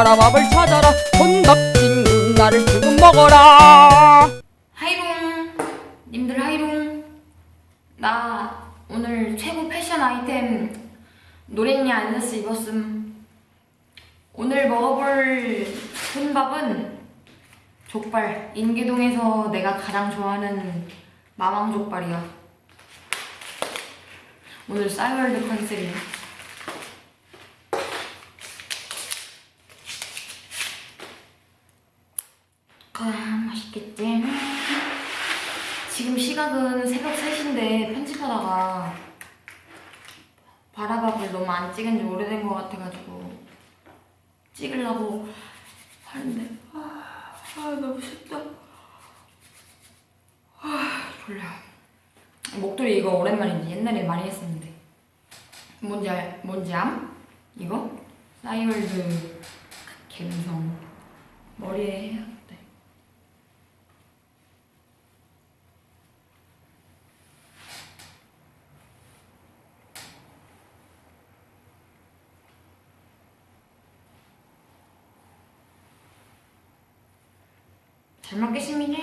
바라밥을 찾아라. 혼밥 친구 나를 조금 먹어라. 하이롱 님들 하이롱 나 오늘 최고 패션 아이템 노랭이 안세스 입었음. 오늘 먹어볼 혼밥은 족발. 인계동에서 내가 가장 좋아하는 마망 족발이야. 오늘 싸이월드 컨셉이야 아 맛있겠지? 지금 시각은 새벽 3시인데 편집하다가 바라밥을 너무 안 찍은 지 오래된 것 같아가지고 찍으려고 하는데. 아, 아 너무 쉽다. 아 졸려. 목도리 이거 오랜만이지 옛날에 많이 했었는데. 뭔지 알, 뭔지 암? 이거? 싸이월드 갬성. 머리에 잘 먹겠습니다.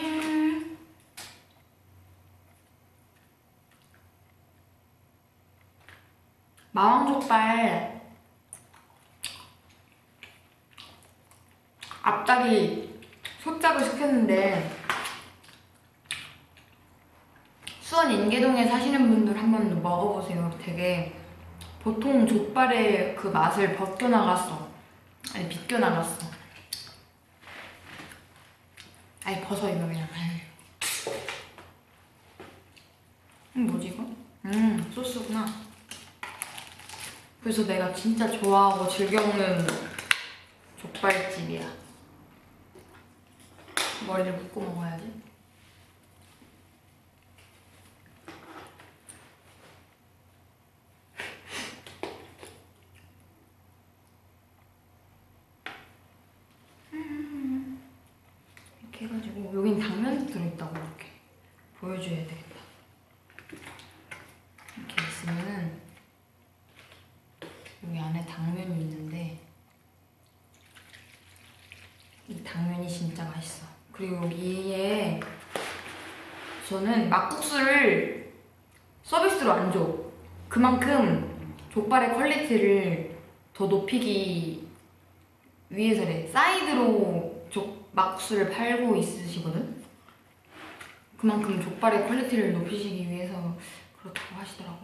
마왕족발 앞다리 소짝을 시켰는데 수원 인계동에 사시는 분들 한번 먹어보세요. 되게 보통 족발의 그 맛을 벗겨나갔어. 아니 비껴나갔어. 아니 벗어 이거 그냥. 음 뭐지 이거? 음 소스구나. 그래서 내가 진짜 좋아하고 즐겨 먹는 족발집이야. 머리를 묶고 먹어야지 이렇게 해가지고 여긴 당면이 들어있다고 이렇게 보여줘야 되겠다 이렇게 있으면은 여기 안에 당면이 있는데 이 당면이 진짜 맛있어 그리고 여기에 저는 막국수를 서비스로 안 줘. 그만큼 족발의 quality를 더 높이기 위해서래 사이드로 족 막국수를 팔고 있으시거든? 그만큼 족발의 quality를 높이시기 위해서 그렇다고 하시더라고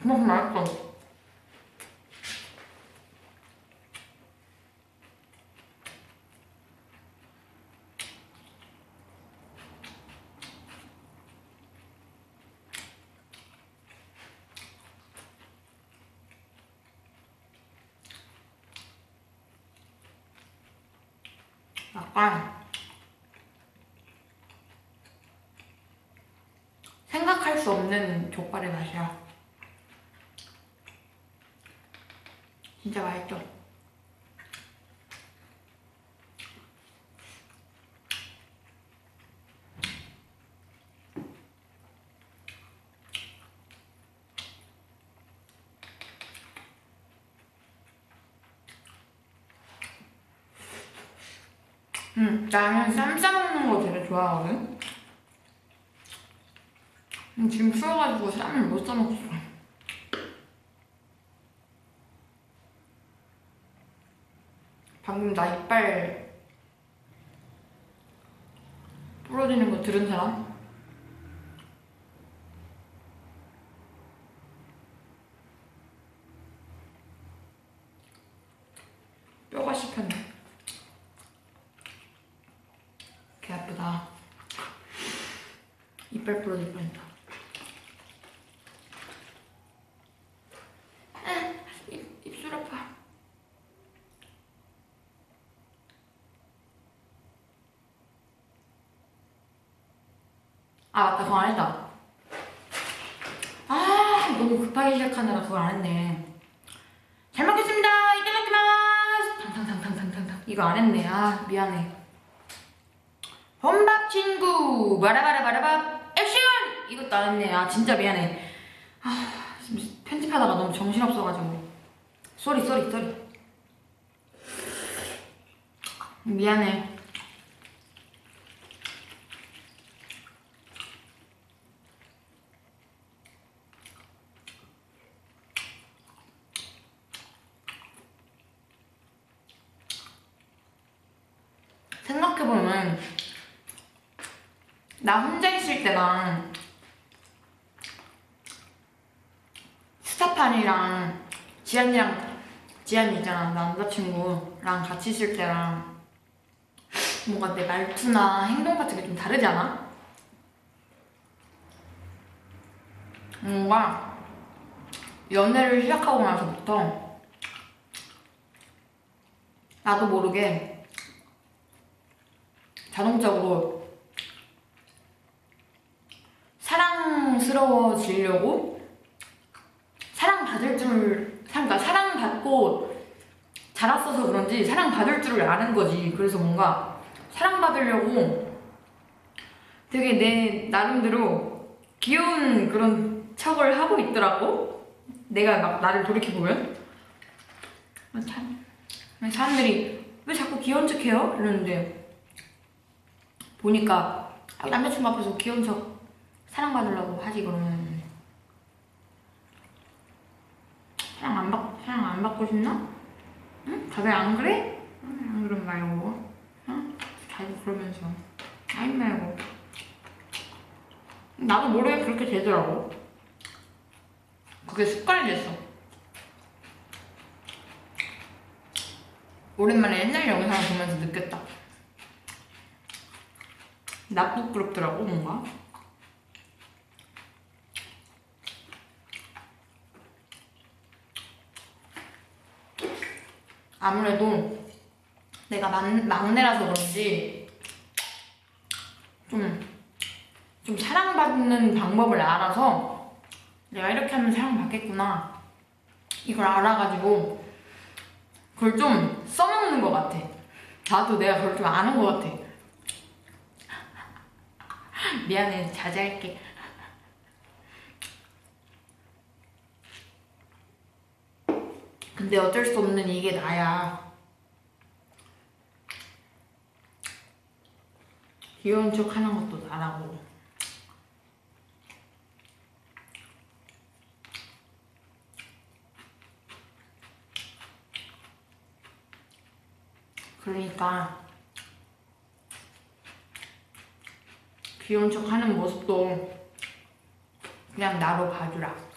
그만큼 맛있어 약간 생각할 수 없는 족발의 맛이야. 진짜 맛있죠? 음, 나는 쌈 싸먹는 거 되게 좋아하거든? 음, 지금 추워가지고 쌈을 못 싸먹었어. 방금 나 이빨 부러지는 거 들은 사람? 뼈가 씹혔네. 개 아프다. 이빨 부러질 뻔했다. 아, 입, 입술 아파. 아 맞다 그거 안 했다. 아 너무 급하게 시작하느라 그걸 안 했네. 잘 먹겠습니다. いただきます. 탕탕탕탕탕탕. 이거 안 했네. 아 미안해. 혼밥 친구 바라바라바라밥 액션! 이것도 안 했네 아 진짜 미안해 아 편집하다가 너무 정신없어가지고 sorry sorry sorry 미안해 생각해보면 나 혼자 있을 때랑 스타판이랑 지안이랑 지안이 있잖아 남자친구랑 같이 있을 때랑 뭔가 내 말투나 행동 같은 게 좀 다르지 않아? 뭔가 연애를 시작하고 나서부터 나도 모르게 자동적으로 사랑스러워지려고 사랑받을 줄, 그러니까 사랑받고 자랐어서 그런지 사랑받을 줄을 아는 거지. 그래서 뭔가 사랑받으려고 되게 내 나름대로 귀여운 그런 척을 하고 있더라고. 내가 막 나를 돌이켜보면. 아, 참. 사람들이 왜 자꾸 귀여운 척 해요? 이러는데 보니까 아, 남자친구 앞에서 귀여운 척 사랑받으려고 하지 그러면 사랑 안 받, 사랑 안 받고 싶나? 응? 다들 안 그래? 응, 안 그런 말고 응? 자주 그러면서. 아이 말고 나도 모르게 그렇게 되더라고. 그게 습관이 됐어. 오랜만에 옛날 영상을 보면서 느꼈다. 나 부끄럽더라고 뭔가 아무래도 내가 막, 막내라서 그런지 좀, 좀 사랑받는 방법을 알아서 내가 이렇게 하면 사랑받겠구나. 이걸 알아가지고 그걸 좀 써먹는 것 같아. 나도 내가 그걸 좀 아는 것 같아. 미안해. 자제할게 근데 어쩔 수 없는 이게 나야. 귀여운 척 하는 것도 나라고. 그러니까 귀여운 척 하는 모습도 그냥 나로 봐주라.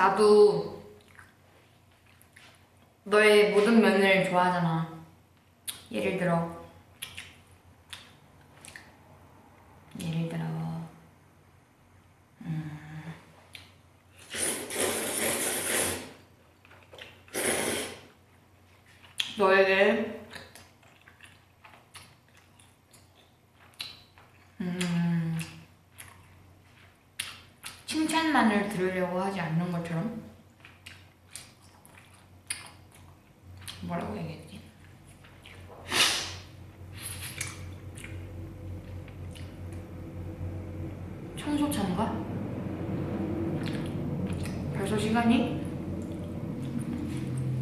나도 너의 모든 면을 좋아하잖아. 예를 들어, 예를 들어, 음, 너에게 음, 칭찬만을 들으려고 하지 않는 것처럼 뭐라고 얘기했지? 청소차인가? 벌써 시간이?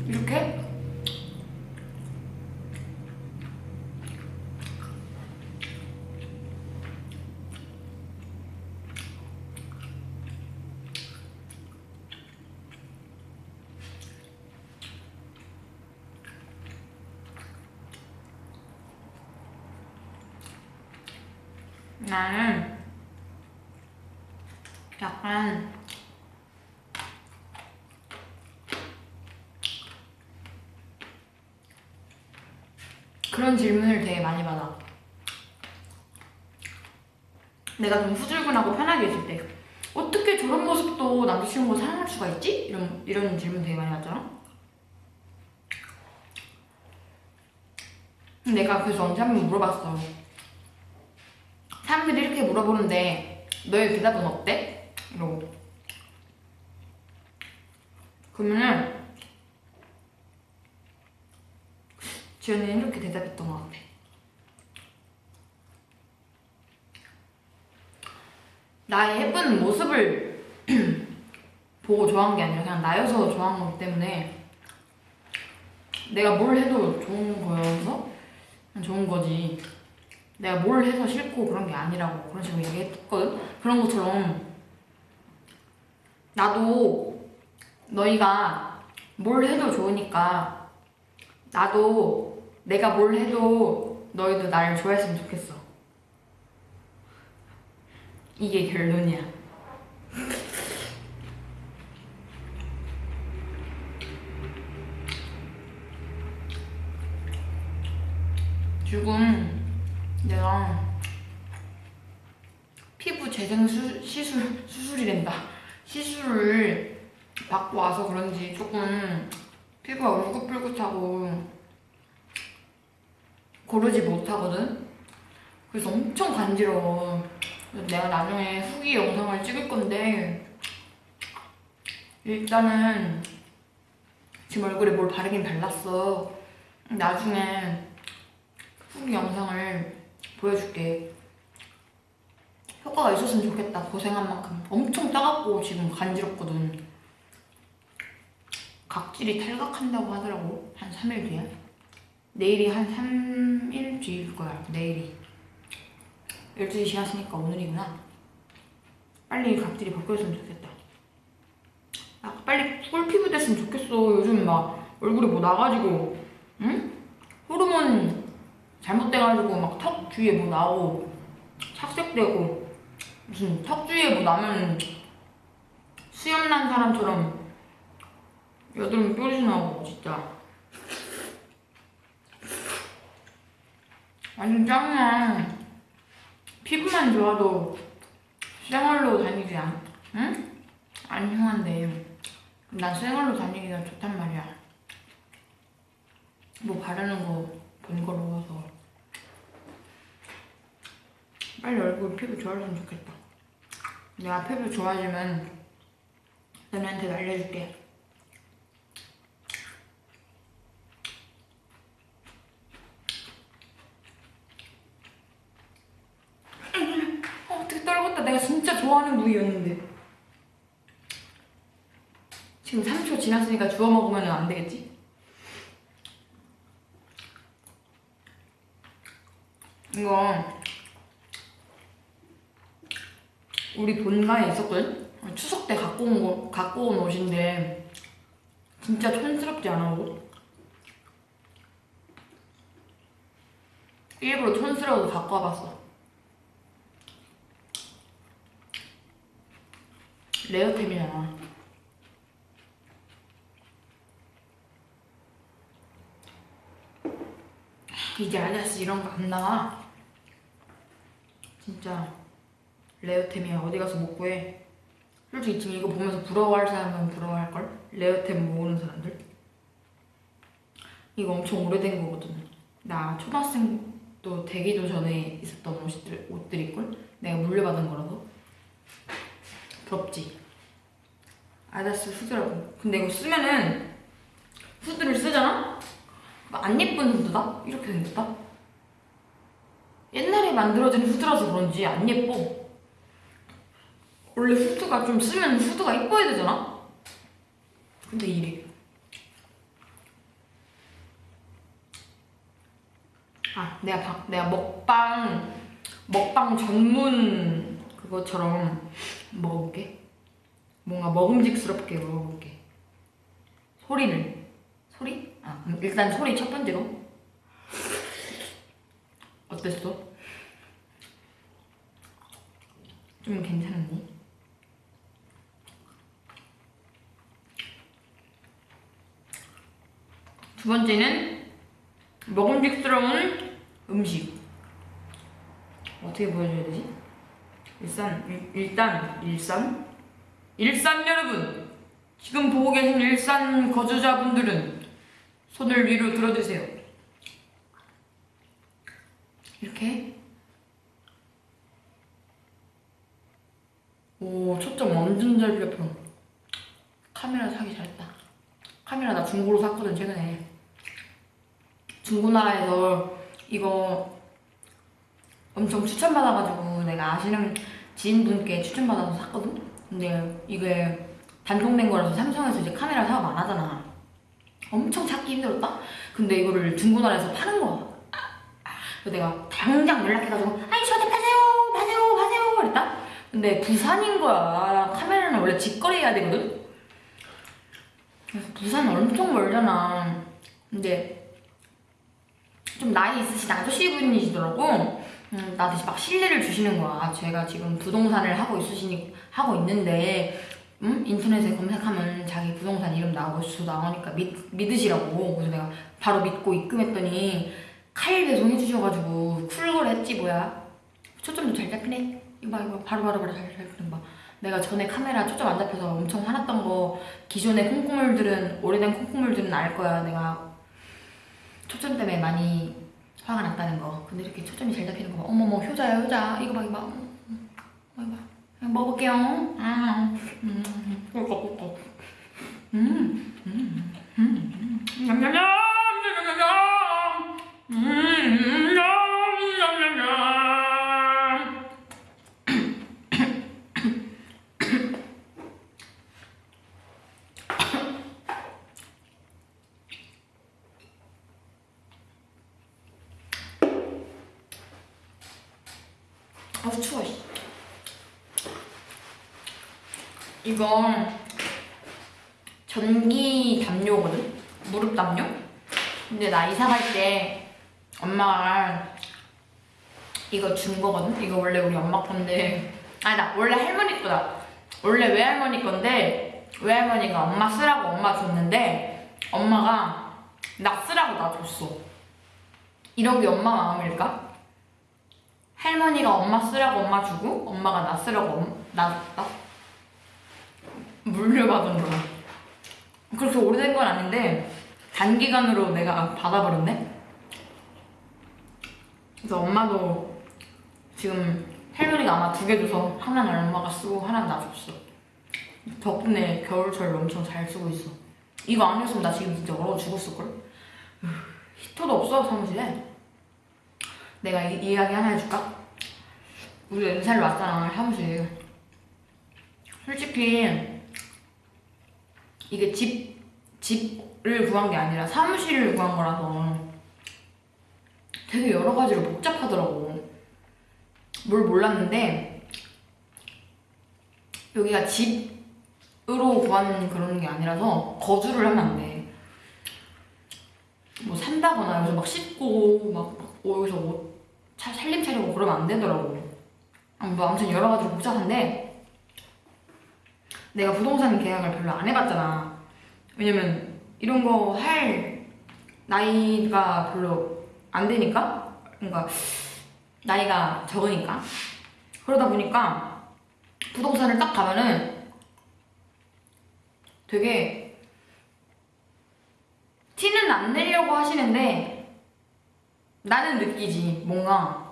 이렇게? 나는 약간 그런 질문을 되게 많이 받아. 내가 좀 후줄근하고 편하게 있을 때 어떻게 저런 모습도 남자친구가 사랑할 수가 있지? 이런 이런 질문 되게 많이 받잖아. 내가 그래서 언제 한 번 물어봤어. 사람들이 이렇게 물어보는데 너의 대답은 어때? 이러고 그러면은 지연이는 이렇게 대답했던 것 같아. 나의 예쁜 모습을 보고 좋아한 게 아니라 그냥 나여서 좋아한 거기 때문에 내가 뭘 해도 좋은 거여서 좋은 거지 내가 뭘 해서 싫고 그런 게 아니라고 그런 식으로 얘기했거든? 그런 것처럼 나도 너희가 뭘 해도 좋으니까 나도 내가 뭘 해도 너희도 나를 좋아했으면 좋겠어. 이게 결론이야. 지금 내가 피부 재생 수, 시술 수술이란다. 시술을 받고 와서 그런지 조금 피부가 울긋불긋하고 고르지 못하거든 그래서 엄청 간지러워 내가 나중에 후기 영상을 찍을 건데 일단은 지금 얼굴에 뭘 바르긴 발랐어 나중에 후기 영상을 보여줄게. 효과가 있었으면 좋겠다. 고생한 만큼. 엄청 따갑고 지금 간지럽거든. 각질이 탈각한다고 하더라고. 한 3일 뒤에. 내일이 한 3일 뒤일 거야. 내일이. 12시 지났으니까 오늘이구나. 빨리 각질이 벗겨졌으면 좋겠다. 아, 빨리 꿀피부 됐으면 좋겠어. 요즘 막 얼굴에 뭐 나가지고, 응? 호르몬 잘못돼가지고 막 턱 주위에 뭐 나오고 착색되고 무슨 턱 주위에 뭐 나면 수염 난 사람처럼 여드름 뾰루지 나고 진짜 완전 짱이야 피부만 좋아도 생얼로 다니지 않, 응? 안 흉한데. 난 생얼로 다니기가 좋단 말이야. 뭐 바르는 거 번거로워서. 빨리 얼굴 피부 좋아졌으면 좋겠다. 내가 피부 좋아지면 너네한테 알려줄게 어, 어떻게 떨궜다 내가 진짜 좋아하는 부위였는데 지금 3초 지났으니까 주워 먹으면 안 되겠지? 이거 우리 본가에 있었거든? 추석 때 갖고 온 거, 갖고 온 옷인데 진짜 촌스럽지 않아 옷? 일부러 촌스러워서 갖고 와봤어 rare템이잖아 이제 아디다스 이런 거 안 나와. 진짜. rare템이야. 어디 가서 못 구해. 솔직히 지금 이거 보면서 부러워할 사람은 부러워할걸? rare템 모으는 사람들? 이거 엄청 오래된 거거든. 나 초등학생도 되기도 전에 있었던 옷들, 옷들일걸? 내가 물려받은 거라서 부럽지? 아다스 후드라고 근데 이거 쓰면은 후드를 쓰잖아? 안 예쁜 후드다? 이렇게 생겼다? 옛날에 만들어진 후드라서 그런지 안 예뻐 원래 후드가 좀 쓰면 후드가 이뻐야 되잖아? 근데 이래 아 내가 방, 내가 먹방 먹방 전문 그것처럼 먹어볼게 뭔가 먹음직스럽게 먹어볼게 소리를 소리? 아 그럼 일단 소리 첫 번째로 어땠어? 좀 괜찮았니? 두 번째는 먹음직스러운 음식 어떻게 보여줘야 되지? 일산 일, 일단 일산? 일산 여러분 지금 보고 계신 일산 거주자분들은 손을 위로 들어주세요. 이렇게. 오 초점 완전 잘 잡혀 카메라 사기 잘했다. 카메라 나 중고로 샀거든 최근에. 중고나라에서 이거 엄청 추천받아가지고 내가 아시는 지인분께 추천받아서 샀거든? 근데 이게 단종된 거라서 삼성에서 이제 카메라 사업 안 하잖아. 엄청 찾기 힘들었다? 근데 이거를 중고나라에서 파는 거야. 그래서 내가 당장 연락해가지고 아니 저한테 파세요 파세요 파세요 그랬다? 근데 부산인 거야. 카메라는 원래 직거래 해야 되거든? 그래서 부산 엄청 멀잖아. 근데 좀 나이 있으신 아저씨 분이시더라고. 음, 나한테 막 신뢰를 주시는 거야. 제가 지금 부동산을 하고 있으시니 하고 있는데 음? 인터넷에 검색하면 자기 부동산 이름 나오고 주 나오니까 믿, 믿으시라고. 그래서 내가 바로 믿고 입금했더니 칼 배송 해 주셔가지고 쿨걸 했지 뭐야. 초점도 잘 잡히네. 이거 봐 이거 바로 바로 바로 잘 잡히는 거 봐. 내가 전에 카메라 초점 안 잡혀서 엄청 화났던 거 기존의 콩고물들은 오래된 콩고물들은 알 거야. 내가 초점 때문에 많이 화가 났다는 거. 근데 이렇게 초점이 잘 잡히는 거 봐. 어머머 효자야 효자. 이거 봐 이거 봐. 음, 이거 봐. 먹어볼게요. 아, 음. 음, 음, 음, 음. 냠냠냠, 냠냠냠. 음, 냠냠냠냠. 아우 추워. 씨. 이건 전기 담요거든? 무릎 담요? 근데 나 이사 갈 때 엄마가 이거 준 거거든? 이거 원래 우리 엄마 건데 아니다 원래 할머니 거다 원래 외할머니 건데 외할머니가 엄마 쓰라고 엄마 줬는데 엄마가 나 쓰라고 나 줬어 이런 게 엄마 마음일까? 할머니가 엄마 쓰라고 엄마 주고 엄마가 나 쓰라고 엄, 나 줬다? 물려받은 거야. 그렇게 오래된 건 아닌데 단기간으로 내가 받아버렸네. 그래서 엄마도 지금 할머니가 아마 두 개 줘서 하나는 엄마가 쓰고 하나는 나 줬어. 덕분에 겨울철 엄청 잘 쓰고 있어. 이거 아니었으면 나 지금 진짜 얼어 죽었을걸? 으, 히터도 없어 사무실에. 내가 이, 이 이야기 하나 해줄까? 우리 연살로 왔잖아 사무실. 솔직히 이게 집, 집을 구한 게 아니라 사무실을 구한 거라서 되게 여러 가지로 복잡하더라고. 뭘 몰랐는데 여기가 집으로 구한 그런 게 아니라서 거주를 하면 안 돼. 뭐 산다거나 여기서 막 씻고 막 여기서 뭐 차- 살림 차리고 그러면 안 되더라고. 아, 뭐 아무튼 여러 가지로 복잡한데 내가 부동산 계약을 별로 안 해봤잖아. 왜냐면 이런 거 할 나이가 별로 안 되니까, 그러니까 나이가 적으니까. 그러다 보니까 부동산을 딱 가면은 되게 티는 안 내려고 하시는데 나는 느끼지 뭔가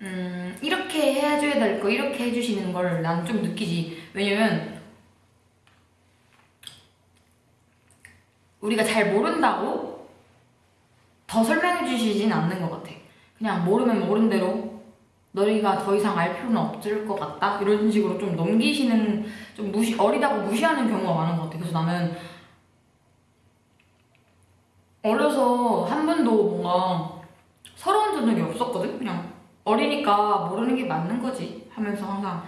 음, 이렇게 해줘야 될 거, 이렇게 해주시는 걸 난 좀 느끼지. 왜냐면, 우리가 잘 모른다고 더 설명해 주시진 않는 것 같아. 그냥 모르면 모른 대로 너희가 더 이상 알 필요는 없을 것 같다? 이런 식으로 좀 넘기시는, 좀 무시, 어리다고 무시하는 경우가 많은 것 같아. 그래서 나는 어려서 한 번도 뭔가 서러운 적이 없었거든? 그냥 어리니까 모르는 게 맞는 거지 하면서 항상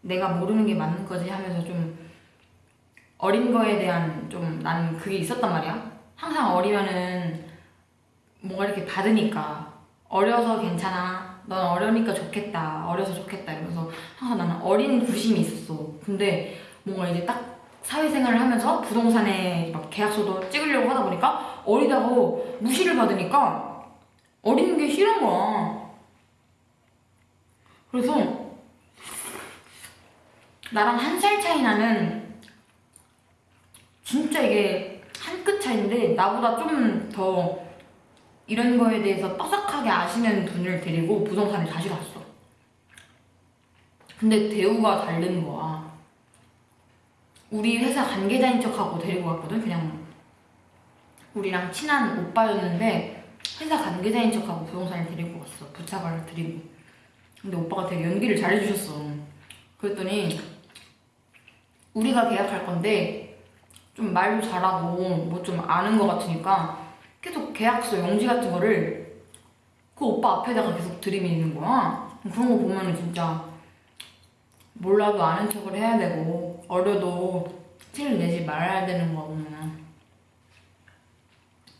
내가 모르는 게 맞는 거지 하면서 좀 어린 거에 대한 좀 나는 그게 있었단 말이야. 항상 어리면은 뭔가 이렇게 받으니까 어려서 괜찮아. 넌 어려니까 좋겠다. 어려서 좋겠다. 이러면서 항상 나는 어린 구심이 있었어. 근데 뭔가 이제 딱 사회생활을 하면서 부동산에 막 계약서도 찍으려고 하다 보니까 어리다고 무시를 받으니까 어린 게 싫은 거야. 그래서 나랑 한 살 차이 나는 진짜 이게 한 끗 차인데 나보다 좀 더 이런 거에 대해서 빠삭하게 아시는 분을 데리고 부동산을 다시 갔어. 근데 대우가 다른 거야. 우리 회사 관계자인 척하고 데리고 갔거든. 그냥 우리랑 친한 오빠였는데 회사 관계자인 척하고 부동산을 데리고 갔어. 부착을 드리고. 근데 오빠가 되게 연기를 잘해주셨어. 그랬더니 우리가 계약할 건데 좀 말도 잘하고 뭐 좀 아는 것 같으니까 계속 계약서 용지 같은 거를 그 오빠 앞에다가 계속 들이미는 거야. 그런 거 보면 은 진짜 몰라도 아는 척을 해야 되고 어려도 티를 내지 말아야 되는 거 보면은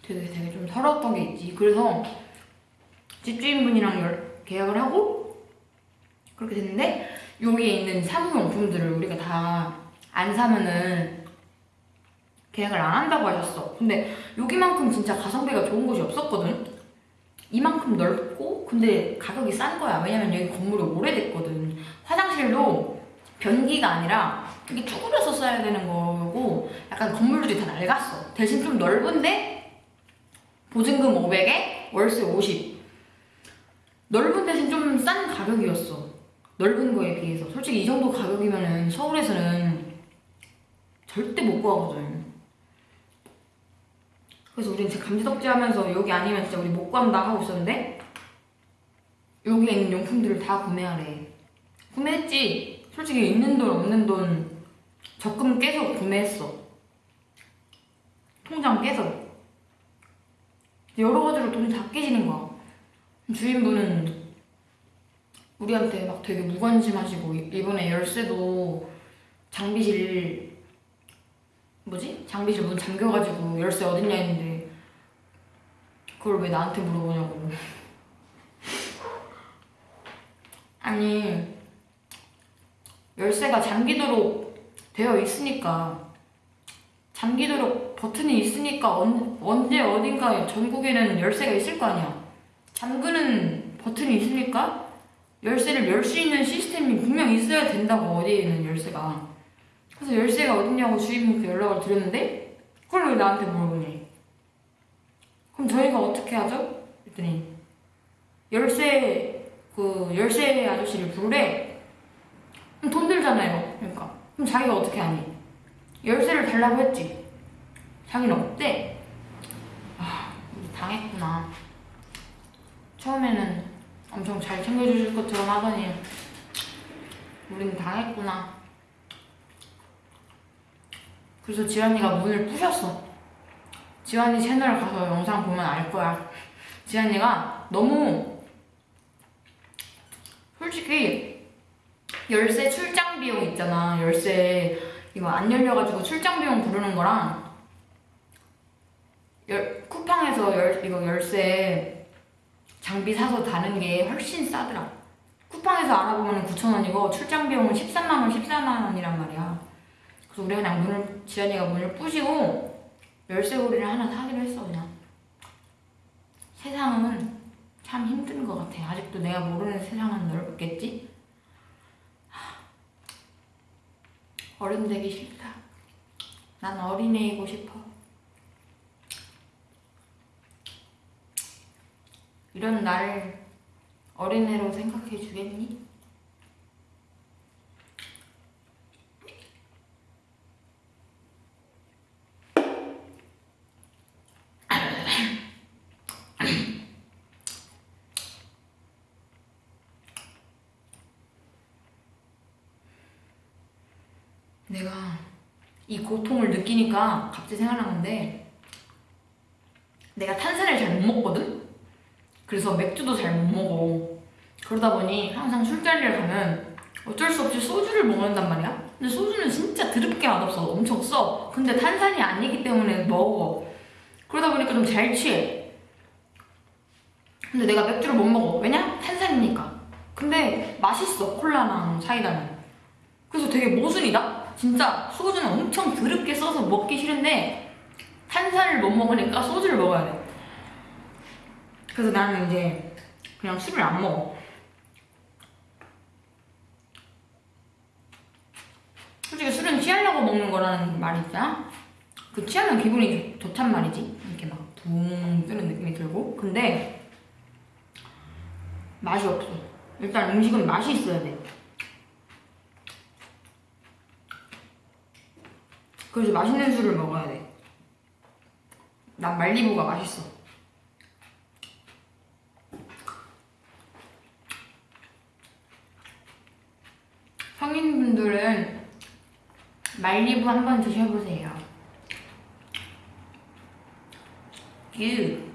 되게 되게 좀 서러웠던 게 있지. 그래서 집주인분이랑 열- 계약을 하고 그렇게 됐는데 여기에 있는 사무용품들을 우리가 다 안 사면은 계약을 안 한다고 하셨어. 근데 여기만큼 진짜 가성비가 좋은 곳이 없었거든. 이만큼 넓고 근데 가격이 싼 거야. 왜냐면 여기 건물이 오래됐거든. 화장실도 변기가 아니라 이게 쭈그려서 써야 되는 거고 약간 건물들이 다 낡았어. 대신 좀 넓은데 보증금 500에 월세 50. 넓은 대신 좀 싼 가격이었어. 넓은 거에 비해서. 솔직히 이 정도 가격이면은 서울에서는 절대 못 구하거든. 그래서 우린 진짜 감지덕지 하면서 여기 아니면 진짜 우리 못 구한다 하고 있었는데 여기에 있는 용품들을 다 구매하래. 구매했지. 솔직히 있는 돈 없는 돈 적금 깨서 구매했어. 통장 깨서. 여러 가지로 돈이 다 깨지는 거야. 주인분은 우리한테 막 되게 무관심하시고 이번에 열쇠도 장비실 뭐지? 장비실 문 잠겨가지고 열쇠 어딨냐 했는데 그걸 왜 나한테 물어보냐고 아니 열쇠가 잠기도록 되어 있으니까 잠기도록 버튼이 있으니까 언, 언제 어딘가 전국에는 열쇠가 있을 거 아니야. 잠그는 버튼이 있으니까 열쇠를 열 수 있는 시스템이 분명 있어야 된다고 어디에는 열쇠가. 그래서 열쇠가 어딨냐고 주인분께 연락을 드렸는데 그걸 왜 나한테 물어보니? 그럼 저희가 어떻게 하죠? 그랬더니 열쇠 그 열쇠 아저씨를 부르래 돈 들잖아요. 그러니까. 그럼 자기가 어떻게 하니? 열쇠를 달라고 했지. 자기는 없대 아 당했구나. 처음에는 엄청 잘 챙겨주실 것처럼 하더니 우린 당했구나. 그래서 지환이가 문을 부셨어. 지환이 채널 가서 영상 보면 알 거야. 지환이가 너무 솔직히 열쇠 출장 비용 있잖아 열쇠 이거 안 열려가지고 출장 비용 부르는 거랑 열, 쿠팡에서 열, 이거 열쇠 장비 사서 다는 게 훨씬 싸더라. 쿠팡에서 알아보면 9,000원이고 출장 비용은 13만원, 14만원이란 말이야. 그래서 우리 그냥 문을, 지연이가 문을 부시고 열쇠고리를 하나 사기로 했어, 그냥. 세상은 참 힘든 것 같아. 아직도 내가 모르는 세상은 넓겠지? 하, 어른 되기 싫다. 난 어린애이고 싶어. 이런 나를 어린애로 생각해 주겠니? 내가 이 고통을 느끼니까 갑자기 생각난 건데 내가 탄산을 잘 못 먹거든? 그래서 맥주도 잘 못 먹어. 그러다 보니 항상 술자리를 가면 어쩔 수 없이 소주를 먹는단 말이야. 근데 소주는 진짜 드럽게 맛없어. 엄청 써. 근데 탄산이 아니기 때문에 먹어. 그러다 보니까 좀 잘 취해. 근데 내가 맥주를 못 먹어. 왜냐? 탄산이니까. 근데 맛있어. 콜라랑 사이다는. 그래서 되게 모순이다? 진짜 소주는 엄청 드럽게 써서 먹기 싫은데 탄산을 못 먹으니까 소주를 먹어야 돼. 그래서 나는 이제 그냥 술을 안 먹어. 솔직히 술은 취하려고 먹는 거라는 말이 있잖아? 그 취하면 기분이 좋, 좋단 말이지. 이렇게 막 붕 뜨는 느낌이 들고. 근데 맛이 없어. 일단 음식은 맛이 있어야 돼. 그래서 맛있는 술을 먹어야 돼. 난 말리부가 맛있어. 성인분들은 말리부 한번 드셔보세요. Girl.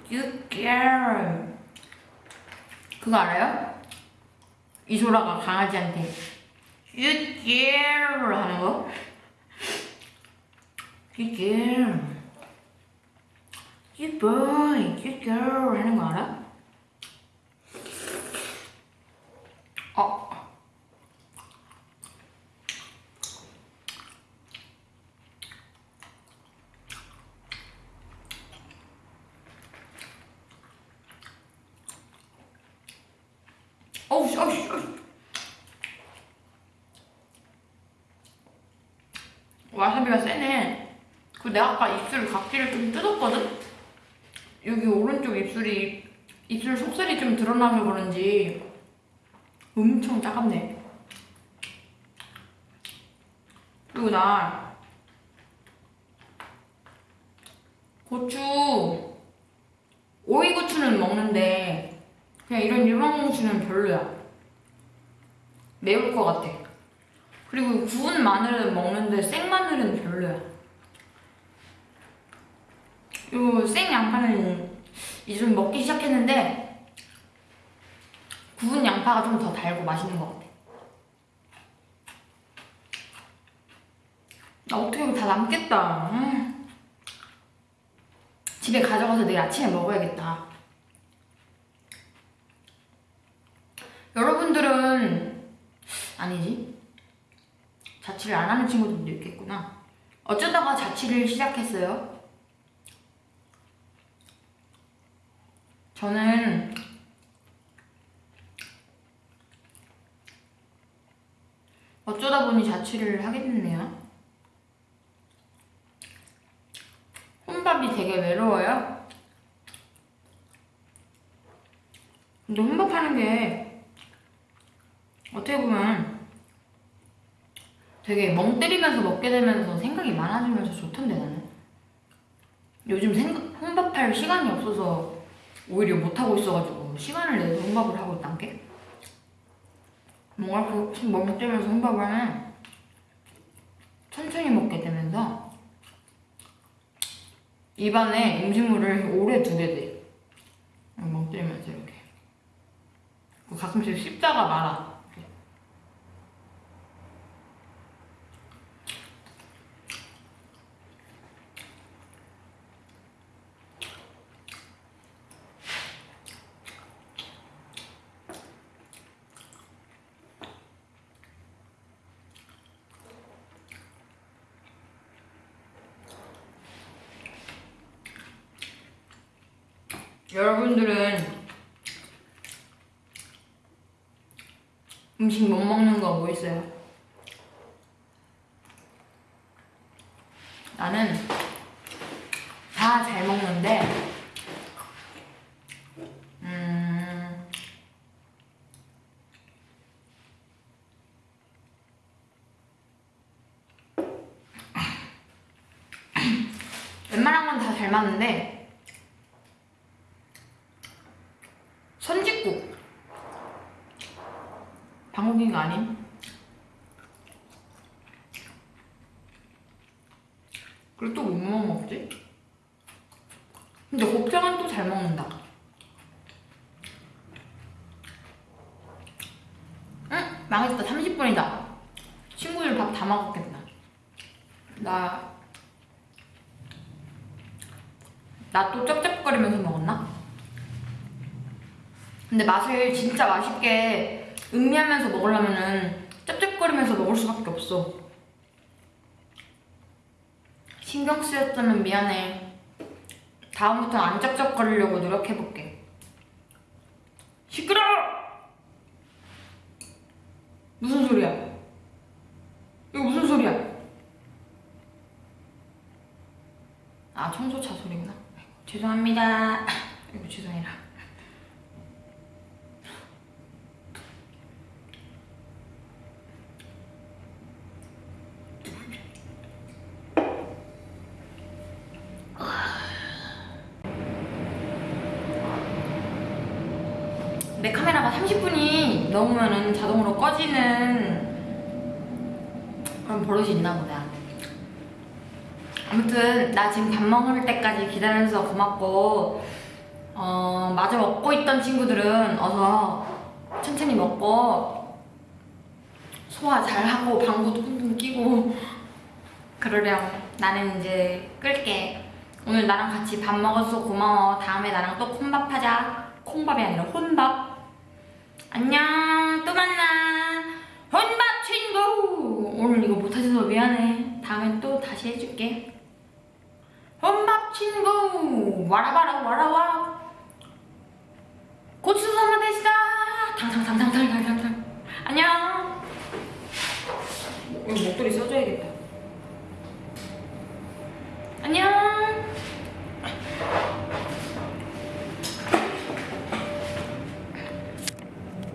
그거 알아요? 이소라가 강아지한테 girl 하는 거? You girl. You boy, you girl 하는 거 알아? 나서 그런지 엄청 따갑네. 그리고 나 고추 오이고추는 먹는데 그냥 이런 일반 고추는 별로야. 매울 것 같아. 그리고 구운 마늘은 먹는데 생 마늘은 별로야. 요 생 양파는 이제 좀 먹기 시작했는데 구운 양파가 좀 더 달고 맛있는 것 같아. 나 어떻게 이거 다 남겠다. 음. 집에 가져가서 내일 아침에 먹어야겠다. 여러분들은 아니지 자취를 안 하는 친구들도 있겠구나. 어쩌다가 자취를 시작했어요? 저는 어쩌다 보니 자취를 하게 됐네요. 혼밥이 되게 외로워요. 근데 혼밥하는 게 어떻게 보면 되게 멍 때리면서 먹게 되면서 생각이 많아지면서 좋던데 나는. 요즘 생각, 혼밥할 시간이 없어서 오히려 못하고 있어가지고 시간을 내서 혼밥을 하고 있단 게 뭔가 이렇게 멍 때리면서 혼밥을 천천히 먹게 되면서 입안에 음식물을 오래 두게 돼. 멍 때리면서 이렇게. 그 가끔씩 씹다가 말아. 여러분들은 음식 못 먹는 거 뭐 있어요? 나는 다 잘 먹는데 음 웬만한 건 다 잘 맞는데 선짓국 방울기가 아님 그리고 또 뭐 먹지? 근데 곱창은 또 잘 먹는다 응? 망했다 30분이다 친구들 밥 다 먹었겠다 나 나 또 쩝쩝거리면서 먹었나? 근데 맛을 진짜 맛있게 음미하면서 먹으려면은 짭짭거리면서 먹을 수밖에 없어. 신경 쓰였다면 미안해. 다음부터는 안 짭짭거리려고 노력해볼게. 시끄러워! 무슨 소리야? 이거 무슨 소리야? 아, 청소차 소리구나. 죄송합니다. 아이고, 죄송해라. 내 카메라가 30분이 넘으면은 자동으로 꺼지는 그런 버릇이 있나 보다. 아무튼 나 지금 밥 먹을 때까지 기다려줘서 고맙고 어 마저 먹고 있던 친구들은 어서 천천히 먹고 소화 잘 하고 방구도 쿵쿵 끼고 그러렴. 나는 이제 끌게. 오늘 나랑 같이 밥 먹어서 고마워. 다음에 나랑 또 콩밥 하자. 콩밥이 아니라 혼밥. 안녕. 또 만나. 혼밥 친구! 오늘 이거 못하셔서 미안해. 다음에 또 다시 해줄게. 혼밥 친구! 와라와라 와라와 고추 선물 되시다! 당당당당당당당 안녕! 이거 목도리 써줘야겠다. 안녕!